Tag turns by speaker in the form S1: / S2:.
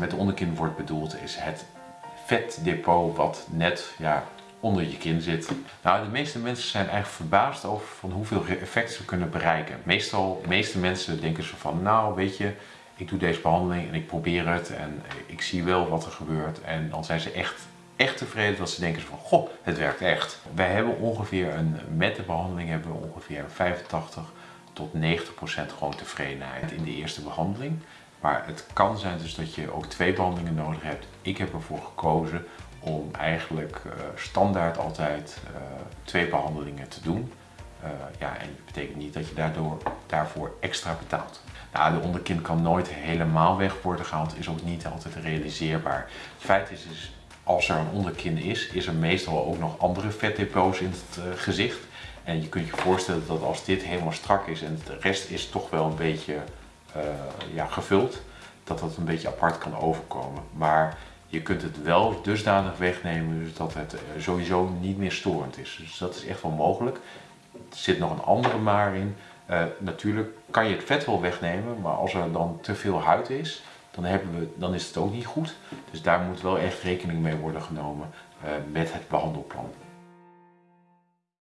S1: met onderkin wordt bedoeld is het vetdepot wat net ja, onder je kin zit. Nou, de meeste mensen zijn eigenlijk verbaasd over van hoeveel effect ze kunnen bereiken. Meestal, de meeste mensen denken ze van, nou weet je, ik doe deze behandeling en ik probeer het en ik zie wel wat er gebeurt. En dan zijn ze echt, echt tevreden dat ze denken van, goh, het werkt echt. Wij hebben ongeveer een, met de behandeling hebben we ongeveer 85 tot 90 procent gewoon tevredenheid in de eerste behandeling. Maar het kan zijn dus dat je ook twee behandelingen nodig hebt. Ik heb ervoor gekozen om eigenlijk uh, standaard altijd uh, twee behandelingen te doen. Uh, ja, en dat betekent niet dat je daardoor, daarvoor extra betaalt. Nou, de onderkin kan nooit helemaal weg worden gehaald, is ook niet altijd realiseerbaar. Het feit is, is als er een onderkin is, is er meestal ook nog andere vetdepots in het gezicht. En je kunt je voorstellen dat als dit helemaal strak is en de rest is toch wel een beetje ja, gevuld, dat dat een beetje apart kan overkomen. Maar je kunt het wel dusdanig wegnemen dus dat het sowieso niet meer storend is. Dus dat is echt wel mogelijk. Er zit nog een andere maar in. Uh, natuurlijk kan je het vet wel wegnemen, maar als er dan te veel huid is, dan, hebben we, dan is het ook niet goed. Dus daar moet wel echt rekening mee worden genomen met het behandelplan.